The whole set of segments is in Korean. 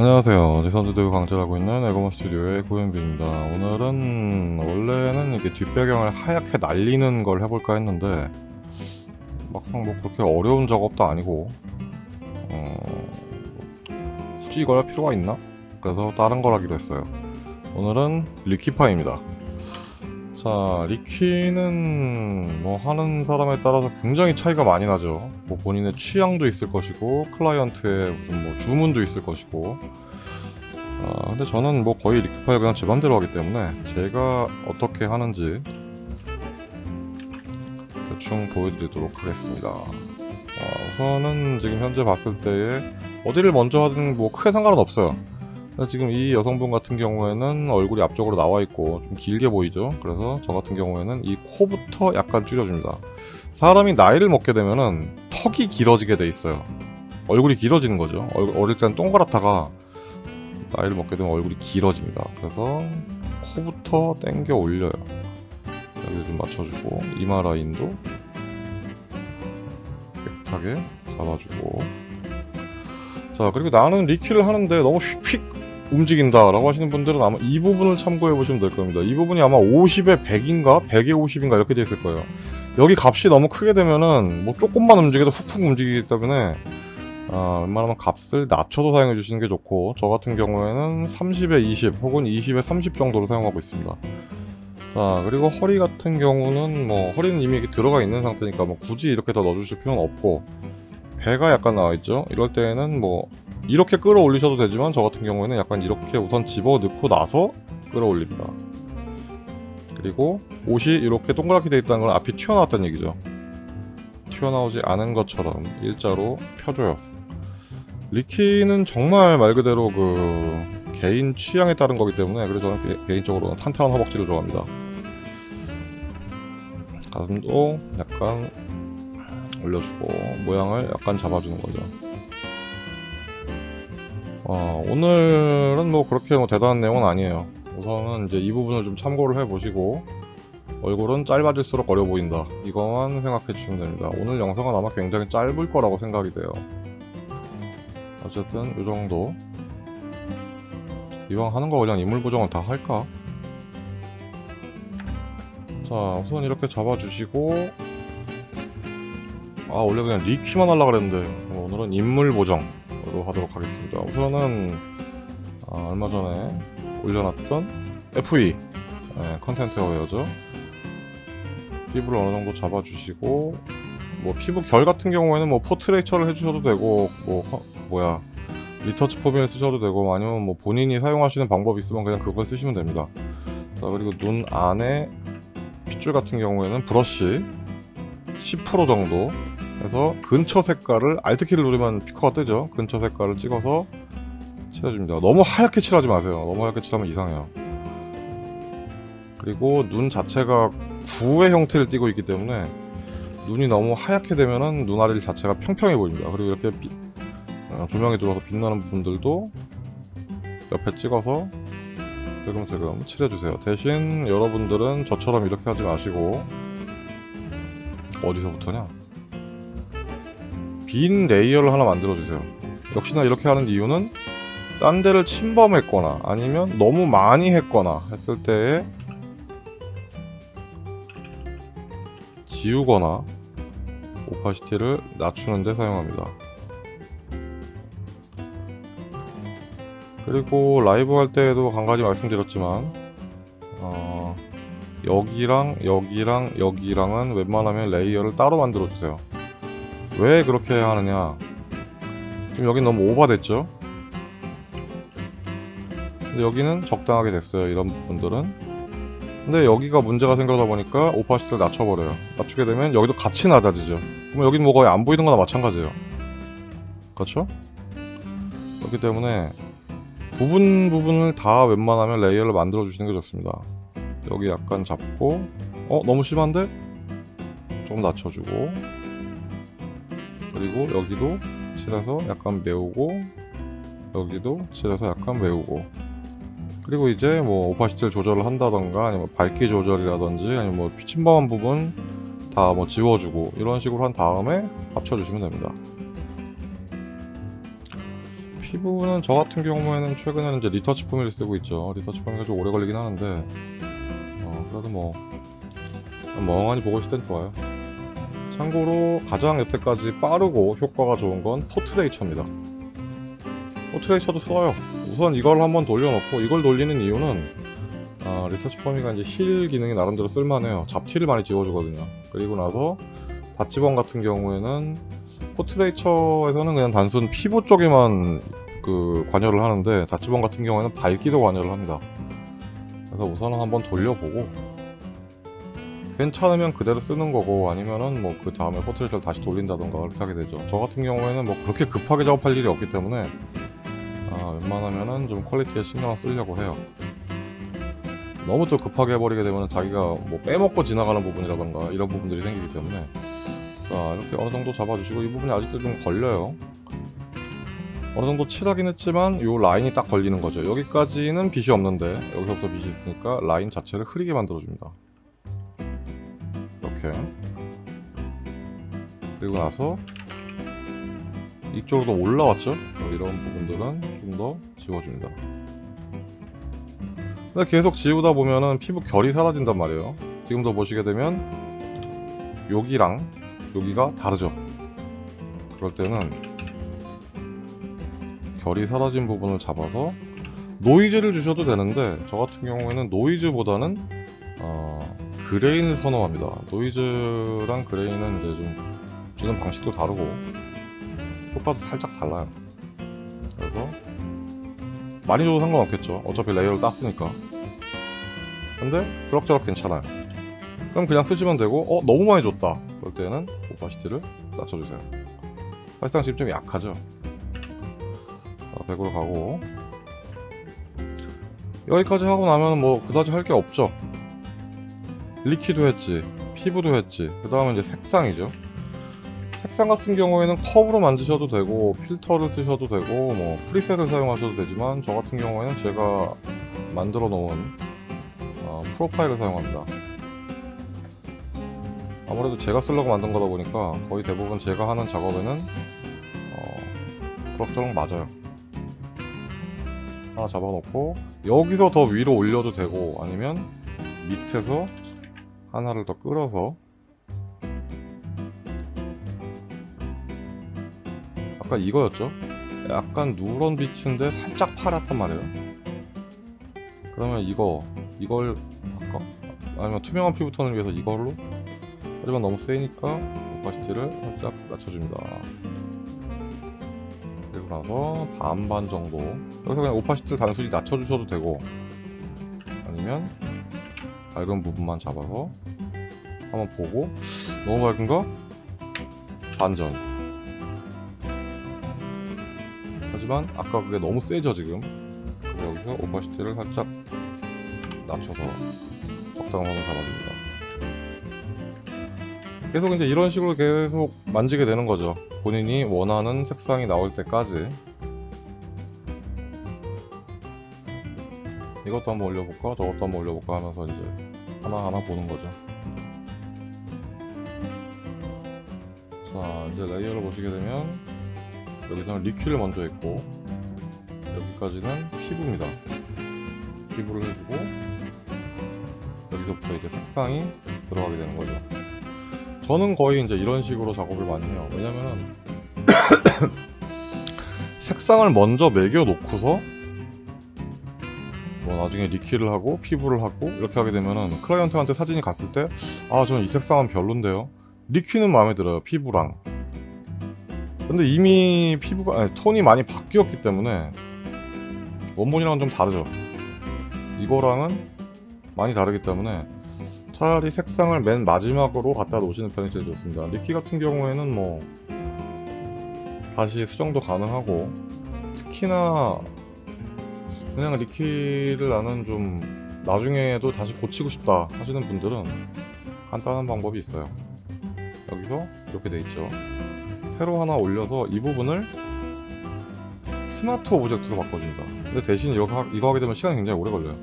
안녕하세요. 리선드대우 강제하고 있는 에고먼 스튜디오의 고현빈입니다. 오늘은 원래는 이게 뒷배경을 하얗게 날리는 걸 해볼까 했는데 막상 뭐 그렇게 어려운 작업도 아니고 어, 굳이 이걸 할 필요가 있나? 그래서 다른 걸 하기로 했어요. 오늘은 리키파입니다. 자, 리키는 뭐 하는 사람에 따라서 굉장히 차이가 많이 나죠. 뭐 본인의 취향도 있을 것이고 클라이언트의 무슨 뭐 주문도 있을 것이고. 아, 근데 저는 뭐 거의 리키파를 그냥 제 맘대로 하기 때문에 제가 어떻게 하는지 대충 보여드리도록 하겠습니다. 아, 우선은 지금 현재 봤을 때에 어디를 먼저 하든 뭐 크게 상관은 없어요. 지금 이 여성분 같은 경우에는 얼굴이 앞쪽으로 나와 있고 좀 길게 보이죠? 그래서 저 같은 경우에는 이 코부터 약간 줄여줍니다. 사람이 나이를 먹게 되면은 턱이 길어지게 돼 있어요. 얼굴이 길어지는 거죠. 얼, 어릴 때는 동그랗다가 나이를 먹게 되면 얼굴이 길어집니다. 그래서 코부터 당겨 올려요. 여기 좀 맞춰주고 이마 라인도 깨끗하게 잡아주고. 자 그리고 나는 리퀴를 하는데 너무 휙휙 움직인다 라고 하시는 분들은 아마 이 부분을 참고해 보시면 될 겁니다. 이 부분이 아마 50에 100인가? 100에 50인가? 이렇게 되어 있을 거예요. 여기 값이 너무 크게 되면은 뭐 조금만 움직여도 훅훅 움직이기 때문에 아, 웬만하면 값을 낮춰서 사용해 주시는 게 좋고 저 같은 경우에는 30에 20 혹은 20에 30 정도로 사용하고 있습니다. 자 그리고 허리 같은 경우는 뭐 허리는 이미 들어가 있는 상태니까 뭐 굳이 이렇게 더 넣어주실 필요는 없고 배가 약간 나와 있죠? 이럴 때는 뭐 이렇게 끌어올리셔도 되지만 저 같은 경우에는 약간 이렇게 우선 집어넣고 나서 끌어올립니다. 그리고 옷이 이렇게 동그랗게 되어 있다는 건 앞이 튀어나왔다는 얘기죠. 튀어나오지 않은 것처럼 일자로 펴줘요. 리키는 정말 말 그대로 그 개인 취향에 따른 거기 때문에 그래서 저는 개, 인적으로는 탄탄한 허벅지를 좋아합니다. 가슴도 약간 올려주고 모양을 약간 잡아주는 거죠 어, 오늘은 뭐 그렇게 뭐 대단한 내용은 아니에요. 우선은 이제 이 부분을 좀 참고를 해보시고 얼굴은 짧아질수록 어려 보인다. 이것만 생각해 주시면 됩니다. 오늘 영상은 아마 굉장히 짧을 거라고 생각이 돼요. 어쨌든 이 정도 이왕 하는 거 그냥 인물 보정을 다 할까? 자 우선 이렇게 잡아주시고 아 원래 그냥 liquify만 하려고 그랬는데 오늘은 인물 보정 으로 하도록 하겠습니다. 우선은 아, 얼마 전에 올려놨던 FE 네, content aware죠. 피부를 어느 정도 잡아주시고 뭐 피부 결 같은 경우에는 뭐 Portraiture를 해주셔도 되고 뭐 허, 뭐야 Retouch4me를 쓰셔도 되고 아니면 뭐 본인이 사용하시는 방법이 있으면 그냥 그걸 쓰시면 됩니다. 자 그리고 눈 안에 핏줄 같은 경우에는 브러쉬 10% 정도 그래서 근처 색깔을 Alt키를 누르면 피커가 뜨죠. 근처 색깔을 찍어서 칠해줍니다. 너무 하얗게 칠하지 마세요. 너무 하얗게 칠하면 이상해요. 그리고 눈 자체가 구의 형태를 띠고 있기 때문에 눈이 너무 하얗게 되면은 눈아리 자체가 평평해 보입니다. 그리고 이렇게 비, 어, 조명이 들어와서 빛나는 부분들도 옆에 찍어서 슬금슬금 칠해주세요. 대신 여러분들은 저처럼 이렇게 하지 마시고 어디서부터냐 빈 layer를 하나 만들어주세요. 역시나 이렇게 하는 이유는 딴 데를 침범했거나 아니면 너무 많이 했거나 했을 때에 지우거나 opacity를 낮추는 데 사용합니다. 그리고 라이브 할 때에도 간간히 말씀드렸지만 어, 여기랑 여기랑 여기랑은 웬만하면 layer를 따로 만들어 주세요 왜 그렇게 하느냐? 지금 여긴 너무 오버됐죠? 근데 여기는 적당하게 됐어요 이런 부분들은. 근데 여기가 문제가 생겨다 보니까 opacity를 낮춰버려요. 낮추게 되면 여기도 같이 낮아지죠. 그럼 여긴 뭐 거의 안 보이는 거나 마찬가지예요. 그렇죠? 그렇기 때문에 부분 부분을 다 웬만하면 layer를 만들어 주시는 게 좋습니다. 여기 약간 잡고 어? 너무 심한데? 좀 낮춰주고 그리고 여기도 칠해서 약간 메우고 여기도 칠해서 약간 메우고 그리고 이제 뭐 opacity를 조절을 한다던가 아니면 밝기 조절이라든지 아니면 뭐 침범한 부분 다 뭐 지워주고 이런 식으로 한 다음에 합쳐주시면 됩니다 피부는 저 같은 경우에는 최근에는 이제 Retouch4me를 쓰고 있죠. Retouch4me가 좀 오래 걸리긴 하는데, 어, 그래도 뭐, 멍하니 보고 있을 땐 좋아요. 참고로 가장 여태까지 빠르고 효과가 좋은 건 Portraiture입니다. 포트레이처도 써요. 우선 이걸 한번 돌려놓고, 이걸 돌리는 이유는, 아, Retouch4me가 이제 heal 기능이 나름대로 쓸만해요. 잡티를 많이 지워주거든요. 그리고 나서, dodge burn 같은 경우에는 Portraiture에서는 그냥 단순 피부 쪽에만 그 관여를 하는데 dodge burn 같은 경우에는 밝기도 관여를 합니다. 그래서 우선은 한번 돌려보고 괜찮으면 그대로 쓰는 거고 아니면은 뭐 그 다음에 Portraiture를 다시 돌린다던가 그렇게 하게 되죠. 저 같은 경우에는 뭐 그렇게 급하게 작업할 일이 없기 때문에 아, 웬만하면은 좀 quality에 신경을 쓰려고 해요. 너무 또 급하게 해버리게 되면 자기가 뭐 빼먹고 지나가는 부분이라던가 이런 부분들이 생기기 때문에 자 이렇게 어느 정도 잡아주시고 이 부분이 아직도 좀 걸려요 어느 정도 칠하긴 했지만 이 라인이 딱 걸리는 거죠 여기까지는 빛이 없는데 여기서부터 빛이 있으니까 라인 자체를 흐리게 만들어 줍니다 이렇게. 그리고 나서 이쪽으로 올라왔죠? 이런 부분들은 좀 더 지워줍니다. 근데 계속 지우다 보면은 피부 결이 사라진단 말이에요. 지금도 보시게 되면 여기랑 여기가 다르죠? 그럴 때는 결이 사라진 부분을 잡아서 노이즈를 주셔도 되는데 저 같은 경우에는 노이즈보다는 어, grain을 선호합니다. 노이즈랑 grain은 이제 좀 주는 방식도 다르고 효과도 살짝 달라요. 그래서 많이 줘도 상관없겠죠. 어차피 layer를 땄으니까. 근데 그럭저럭 괜찮아요. 그럼 그냥 쓰시면 되고 어 너무 많이 줬다. 그럴 때는 opacity를 낮춰주세요. 사실상 지금 좀 약하죠? 자 100으로 가고. 여기까지 하고 나면 뭐 그다지 할 게 없죠 리퀴도 했지 피부도 했지. 그 다음에 이제 색상이죠. 색상 같은 경우에는 컵으로 만드셔도 되고 필터를 쓰셔도 되고 뭐 프리셋을 사용하셔도 되지만 저 같은 경우에는 제가 만들어 놓은 어, 프로파일을 사용합니다. 아무래도 제가 쓰려고 만든 거다 보니까 거의 대부분 제가 하는 작업에는 어, 그럭저럭 맞아요. 하나 잡아놓고 여기서 더 위로 올려도 되고 아니면 밑에서 하나를 더 끌어서 아까 이거였죠? 약간 누런 빛인데 살짝 파랗단 말이에요 그러면 이거 이걸 할까? 아니면 투명한 피부톤을 위해서 이걸로 하지만 너무 세니까 오파시티를 살짝 낮춰줍니다 그리고 나서 반반 정도 여기서 그냥 오파시티를 단순히 낮춰주셔도 되고 아니면 밝은 부분만 잡아서 한번 보고 너무 밝은가? 반전. 하지만 아까 그게 너무 세죠 지금? 여기서 오파시티를 살짝 낮춰서 적당한 선을 잡아줍니다. 계속 이제 이런 식으로 계속 만지게 되는 거죠. 본인이 원하는 색상이 나올 때까지 이것도 한번 올려볼까? 저것도 한번 올려볼까? 하면서 이제 하나하나 보는 거죠. 자 이제 layer를 보시게 되면 여기서는 liquify를 먼저 했고 여기까지는 피부입니다. 피부를 해주고 여기서부터 이제 색상이 들어가게 되는 거죠. 저는 거의 이제 이런 식으로 작업을 많이 해요. 왜냐면은 색상을 먼저 매겨 놓고서 뭐 나중에 리퀴를 하고 피부를 하고 이렇게 하게 되면은 클라이언트한테 사진이 갔을 때 아 저는 이 색상은 별론데요. 리퀴는 마음에 들어요 피부랑. 근데 이미 피부가 아니, 톤이 많이 바뀌었기 때문에 원본이랑은 좀 다르죠. 이거랑은 많이 다르기 때문에 차라리 색상을 맨 마지막으로 갖다 놓으시는 편이 제일 좋습니다. 리키 같은 경우에는 뭐 다시 수정도 가능하고 특히나 그냥 리키를 나는 좀 나중에도 다시 고치고 싶다 하시는 분들은 간단한 방법이 있어요. 여기서 이렇게 돼 있죠. 새로 하나 올려서 이 부분을 smart object로 바꿔줍니다. 근데 대신 이거, 하, 이거 하게 되면 시간이 굉장히 오래 걸려요.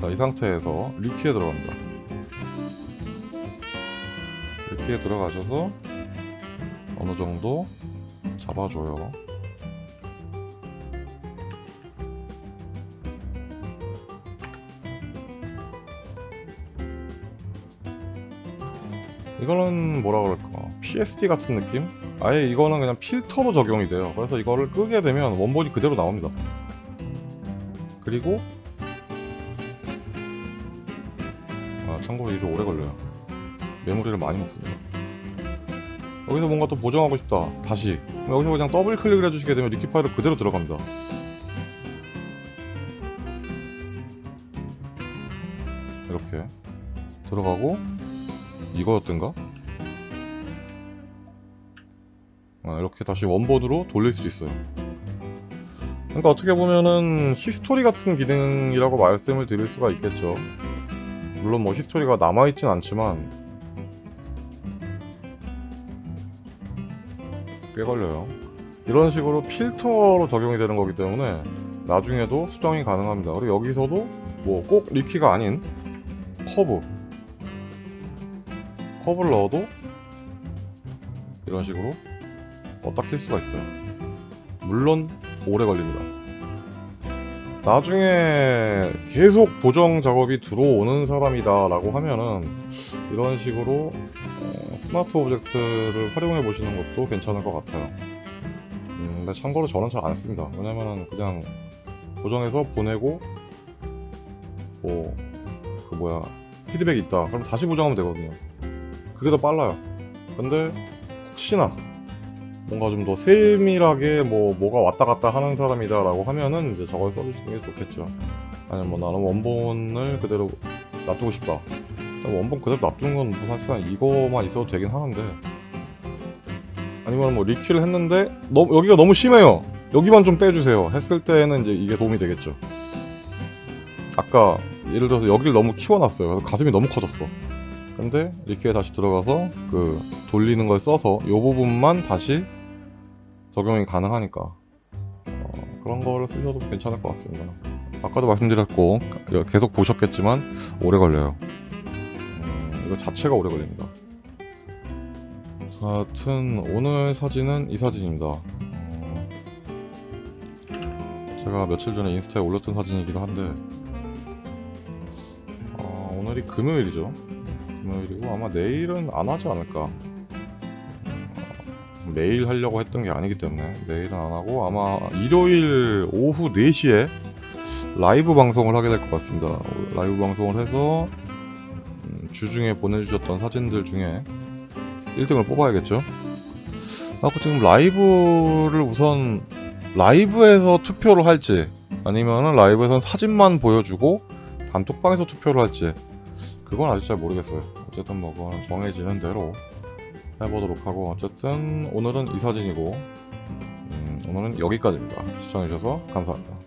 자 이 상태에서 liquify에 들어갑니다. liquify에 들어가셔서 어느 정도 잡아줘요 이거는 뭐라 그럴까? PSD 같은 느낌? 아예 이거는 그냥 필터로 적용이 돼요. 그래서 이거를 끄게 되면 원본이 그대로 나옵니다. 그리고 아 참고로 이게 오래 걸려요. 메모리를 많이 먹습니다. 여기서 뭔가 또 보정하고 싶다. 다시. 여기서 그냥 더블 클릭을 해주시게 되면 리퀴 파일은 그대로 들어갑니다. 이렇게. 들어가고 이거였던가? 아, 이렇게 다시 원본으로 돌릴 수 있어요. 그러니까 어떻게 보면은 history 같은 기능이라고 말씀을 드릴 수가 있겠죠. 물론 뭐 history가 남아있진 않지만 꽤 걸려요. 이런 식으로 필터로 적용이 되는 거기 때문에 나중에도 수정이 가능합니다. 그리고 여기서도 뭐 꼭 리퀴가 아닌 커브 커브를 넣어도 이런 식으로 낄 수가 있어요. 물론 오래 걸립니다. 나중에 계속 보정 작업이 들어오는 사람이다 라고 하면은 이런 식으로 어, smart object를 활용해 보시는 것도 괜찮을 것 같아요. 음, 근데 참고로 저는 잘 안 씁니다. 왜냐면은 그냥 보정해서 보내고 뭐 그 뭐야 피드백이 있다. 그럼 다시 보정하면 되거든요 그게 더 빨라요. 근데 혹시나 뭔가 좀 더 세밀하게 뭐 뭐가 왔다 갔다 하는 사람이다 라고 하면은 이제 저걸 써주시는 게 좋겠죠. 아니면 뭐 나는 원본을 그대로 놔두고 싶다. 원본 그대로 놔두는 건 뭐 사실상 이거만 있어도 되긴 하는데. 아니면 뭐 리퀴를 했는데 너무 여기가 너무 심해요. 여기만 좀 빼주세요. 했을 때는 이제 이게 도움이 되겠죠. 아까 예를 들어서 여기를 너무 키워놨어요. 가슴이 너무 커졌어 근데 리퀴에 다시 들어가서 그 돌리는 걸 써서 이 부분만 다시 적용이 가능하니까 어, 그런 거를 쓰셔도 괜찮을 것 같습니다. 아까도 말씀드렸고 계속 보셨겠지만 오래 걸려요. 음, 이거 자체가 오래 걸립니다. 자, 하여튼 오늘 사진은 이 사진입니다. 어, 제가 며칠 전에 인스타에 올렸던 사진이기도 한데 어, 오늘이 금요일이죠 금요일이고 아마 내일은 안 하지 않을까. 어, 매일 하려고 했던 게 아니기 때문에 내일은 안 하고 아마 일요일 오후 4시에 라이브 방송을 하게 될 것 같습니다. 라이브 방송을 해서 음, 주중에 보내주셨던 사진들 중에 1등을 뽑아야겠죠? 아, 그 지금 라이브를 우선 라이브에서 투표를 할지 아니면은 라이브에선 사진만 보여주고 단톡방에서 투표를 할지 그건 아직 잘 모르겠어요. 어쨌든 뭐 그건 정해지는 대로 해보도록 하고 어쨌든 오늘은 이 사진이고 음, 오늘은 여기까지입니다. 시청해주셔서 감사합니다